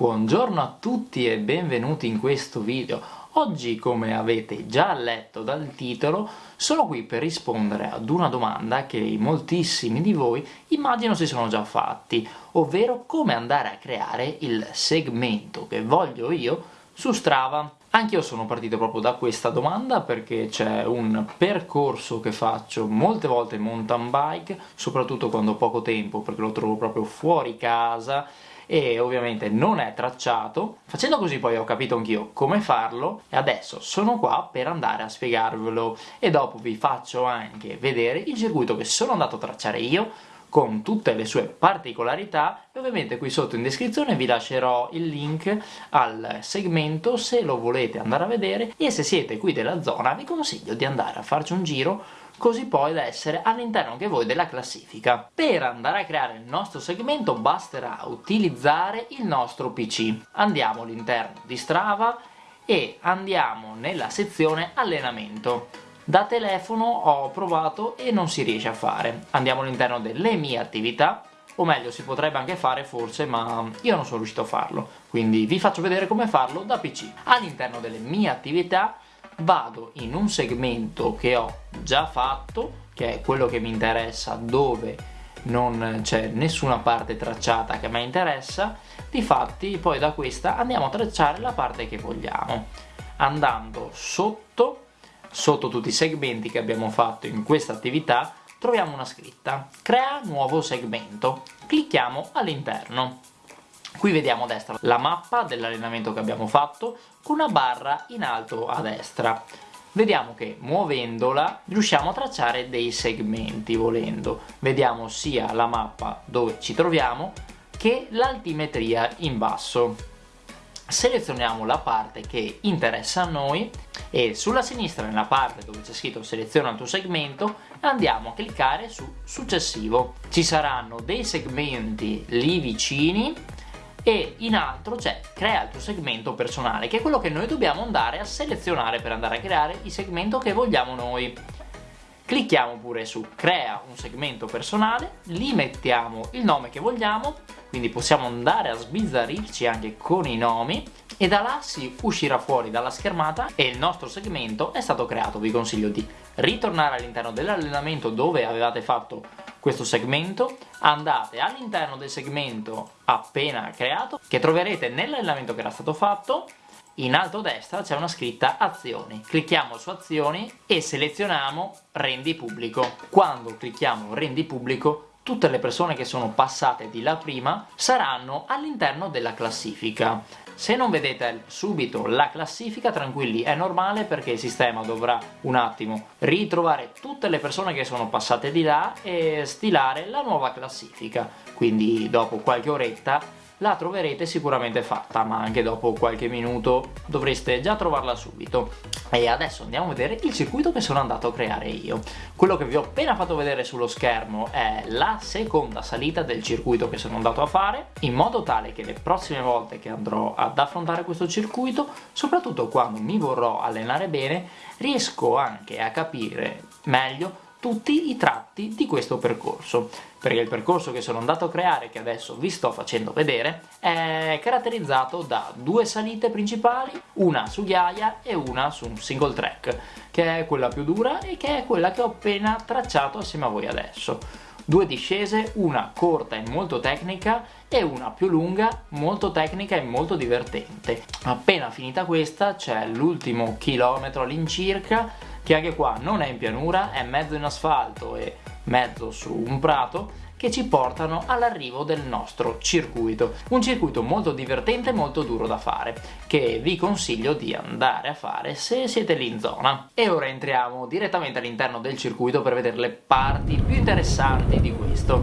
Buongiorno a tutti e benvenuti in questo video. Oggi, come avete già letto dal titolo, sono qui per rispondere ad una domanda che moltissimi di voi immagino si sono già fatti, ovvero come andare a creare il segmento che voglio io su Strava. Anch'io sono partito proprio da questa domanda perché c'è un percorso che faccio molte volte in mountain bike, soprattutto quando ho poco tempo perché lo trovo proprio fuori casa e ovviamente non è tracciato. Facendo così poi ho capito anch'io come farlo. E adesso sono qua per andare a spiegarvelo. E dopo vi faccio anche vedere il circuito che sono andato a tracciare io con tutte le sue particolarità e ovviamente qui sotto in descrizione vi lascerò il link al segmento se lo volete andare a vedere e se siete qui della zona vi consiglio di andare a farci un giro così poi da essere all'interno anche voi della classifica. Per andare a creare il nostro segmento basterà utilizzare il nostro PC. Andiamo all'interno di Strava e andiamo nella sezione allenamento. Da telefono ho provato e non si riesce a fare. Andiamo all'interno delle mie attività, o meglio si potrebbe anche fare forse ma io non sono riuscito a farlo. Quindi vi faccio vedere come farlo da PC all'interno delle mie attività vado in un segmento che ho già fatto, che è quello che mi interessa, dove non c'è nessuna parte tracciata che mi interessa, difatti poi da questa andiamo a tracciare la parte che vogliamo, andando sotto, sotto tutti i segmenti che abbiamo fatto in questa attività, troviamo una scritta, crea nuovo segmento, clicchiamo all'interno. Qui vediamo a destra la mappa dell'allenamento che abbiamo fatto con una barra in alto a destra. Vediamo che muovendola riusciamo a tracciare dei segmenti volendo. Vediamo sia la mappa dove ci troviamo che l'altimetria in basso. Selezioniamo la parte che interessa a noi e sulla sinistra nella parte dove c'è scritto seleziona il tuo segmento andiamo a cliccare su successivo. Ci saranno dei segmenti lì vicini e in altro c'è crea il tuo segmento personale che è quello che noi dobbiamo andare a selezionare per andare a creare il segmento che vogliamo noi clicchiamo pure su crea un segmento personale lì mettiamo il nome che vogliamo quindi possiamo andare a sbizzarrirci anche con i nomi e da là si uscirà fuori dalla schermata e il nostro segmento è stato creato vi consiglio di ritornare all'interno dell'allenamento dove avevate fatto questo segmento. Andate all'interno del segmento appena creato che troverete nell'allenamento che era stato fatto in alto a destra c'è una scritta azioni. Clicchiamo su azioni e selezioniamo rendi pubblico. Quando clicchiamo rendi pubblico tutte le persone che sono passate di là prima saranno all'interno della classifica. Se non vedete subito la classifica, tranquilli, è normale perché il sistema dovrà un attimo ritrovare tutte le persone che sono passate di là e stilare la nuova classifica. Quindi dopo qualche oretta la troverete sicuramente fatta, ma anche dopo qualche minuto dovreste già trovarla subito. E adesso andiamo a vedere il circuito che sono andato a creare io. Quello che vi ho appena fatto vedere sullo schermo è la seconda salita del circuito che sono andato a fare, in modo tale che le prossime volte che andrò ad affrontare questo circuito, soprattutto quando mi vorrò allenare bene, riesco anche a capire meglio tutti i tratti di questo percorso perché il percorso che sono andato a creare che adesso vi sto facendo vedere è caratterizzato da due salite principali una su ghiaia e una su un single track che è quella più dura e che è quella che ho appena tracciato assieme a voi adesso due discese, una corta e molto tecnica e una più lunga, molto tecnica e molto divertente. Appena finita questa c'è l'ultimo chilometro all'incirca che anche qua non è in pianura, è mezzo in asfalto e mezzo su un prato che ci portano all'arrivo del nostro circuito. Un circuito molto divertente e molto duro da fare, che vi consiglio di andare a fare se siete lì in zona. E ora entriamo direttamente all'interno del circuito per vedere le parti più interessanti di questo.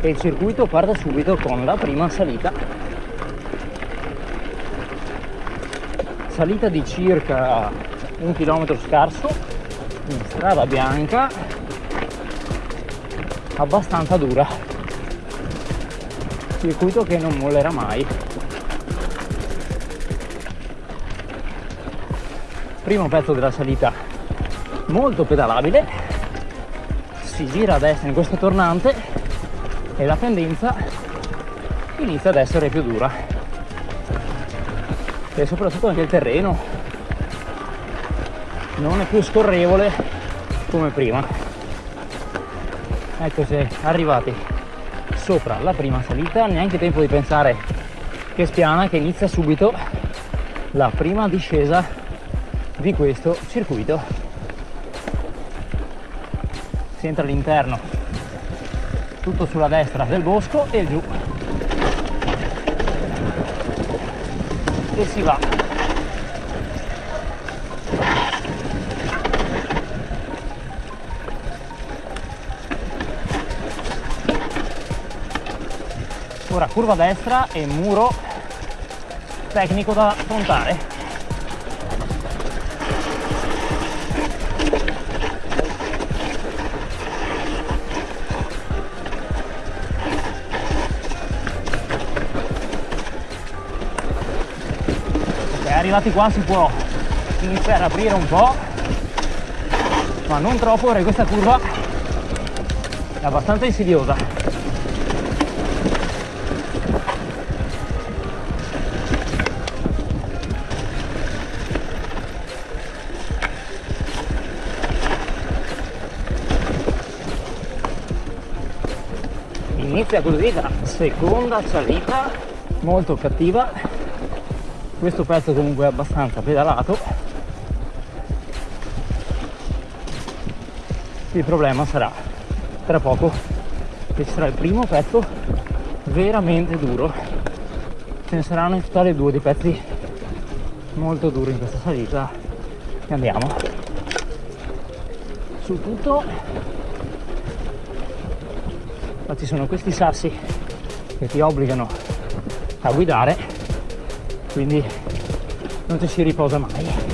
E il circuito parte subito con la prima salita. Salita di circa un chilometro scarso in strada bianca abbastanza dura. Circuito che non mollerà mai. Primo pezzo della salita molto pedalabile. Si gira a destra in questo tornante e la pendenza inizia ad essere più dura. E soprattutto anche il terreno non è più scorrevole come prima. Ecco se arrivati sopra la prima salita neanche tempo di pensare che spiana che inizia subito la prima discesa di questo circuito. Si entra all'interno tutto sulla destra del bosco e giù. E si va ora curva destra e muro tecnico da affrontare. Arrivati qua si può iniziare ad aprire un po' ma non troppo perché questa curva è abbastanza insidiosa inizia così la seconda salita molto cattiva. Questo pezzo comunque è abbastanza pedalato. Il problema sarà tra poco che ci sarà il primo pezzo veramente duro. Ce ne saranno in totale due dei pezzi molto duri in questa salita. E andiamo. Sul tutto ci sono questi sassi che ti obbligano a guidare quindi non ci si riposa mai.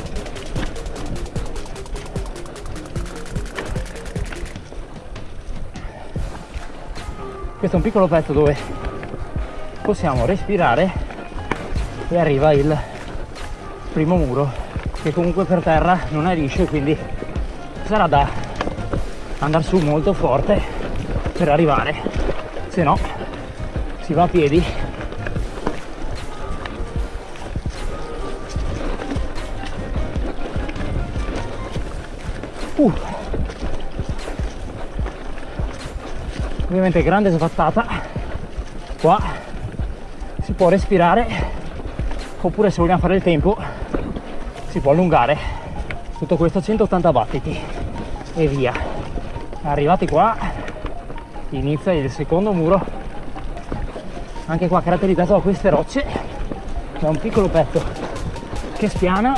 Questo è un piccolo pezzo dove possiamo respirare e arriva il primo muro che comunque per terra non è liscio quindi sarà da andare su molto forte per arrivare. Se no si va a piedi. Uh. ovviamente grande svattata qua si può respirare oppure se vogliamo fare il tempo si può allungare. Tutto questo a 180 battiti e via. Arrivati qua inizia il secondo muro. Anche qua caratterizzato da queste rocce. Da un piccolo pezzo che spiana.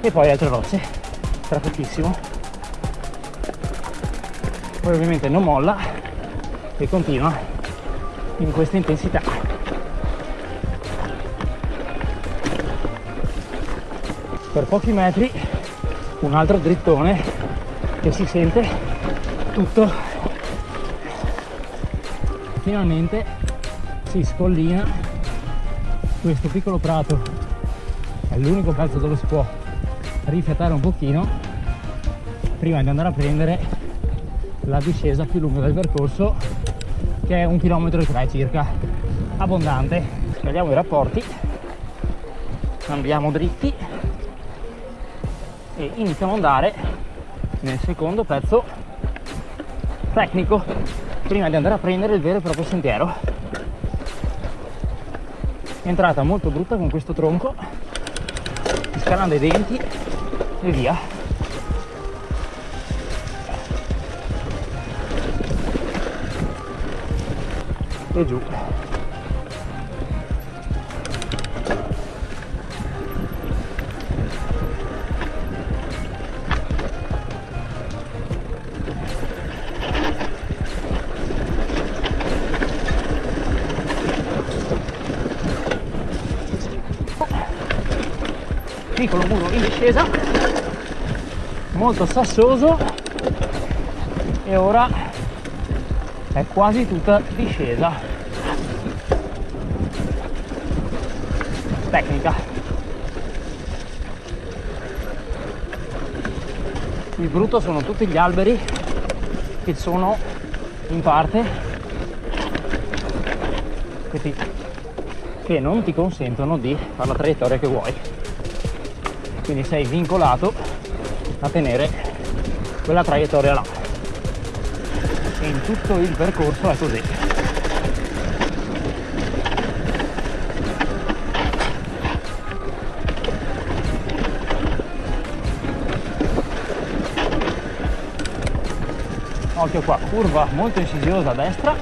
E poi altre rocce. Tra pochissimo poi ovviamente non molla e continua in questa intensità. Per pochi metri un altro drittone che si sente tutto. Finalmente si scollina questo piccolo prato. È l'unico pezzo dove si può rifiatare un pochino prima di andare a prendere la discesa più lunga del percorso che è un chilometro e tre circa. Abbondante. Scagliamo i rapporti andiamo dritti e iniziamo ad andare nel secondo pezzo tecnico prima di andare a prendere il vero e proprio sentiero. Entrata molto brutta con questo tronco scalando i denti e via. E giù piccolo muro in discesa molto sassoso e ora è quasi tutta discesa. Tecnica. Il brutto sono tutti gli alberi che sono in parte che, ti, che non ti consentono di fare la traiettoria che vuoi quindi sei vincolato a tenere quella traiettoria là. E in tutto il percorso è così. Occhio qua curva molto insidiosa a destra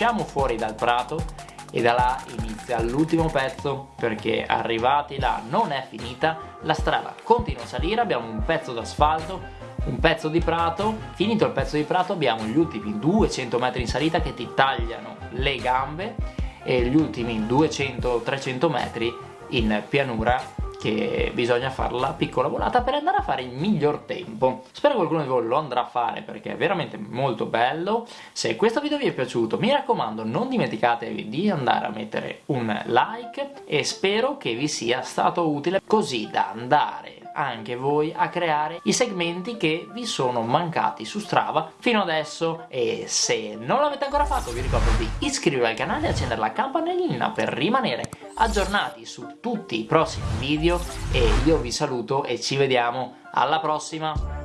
usciamo fuori dal prato e da là inizia l'ultimo pezzo perché arrivati là non è finita, la strada continua a salire, abbiamo un pezzo d'asfalto, un pezzo di prato, finito il pezzo di prato abbiamo gli ultimi 200 metri in salita che ti tagliano le gambe e gli ultimi 200-300 metri in pianura che bisogna fare la piccola volata per andare a fare il miglior tempo. Spero qualcuno di voi lo andrà a fare perché è veramente molto bello. Se questo video vi è piaciuto mi raccomando non dimenticatevi di andare a mettere un like e spero che vi sia stato utile così da andare anche voi a creare i segmenti che vi sono mancati su Strava fino adesso e se non l'avete ancora fatto vi ricordo di iscrivervi al canale e accendere la campanellina per rimanere aggiornati su tutti i prossimi video e io vi saluto e ci vediamo alla prossima